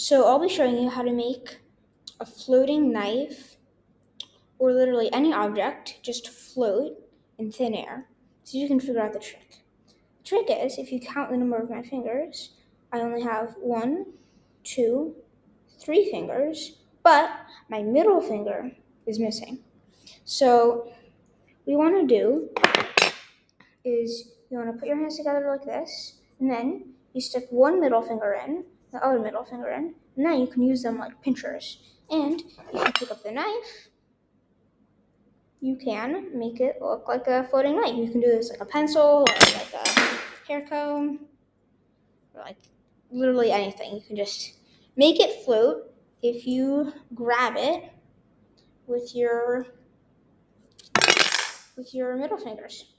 So I'll be showing you how to make a floating knife or literally any object just float in thin air so you can figure out the trick. The trick is if you count the number of my fingers, I only have one, two, three fingers, but my middle finger is missing. So what you want to do is you want to put your hands together like this, and then you stick one middle finger in, the other middle finger in, and then you can use them like pinchers. And you pick up the knife, you can make it look like a floating knife. You can do this like a pencil, or like a hair comb, or like literally anything. You can just make it float if you grab it with your with your middle fingers.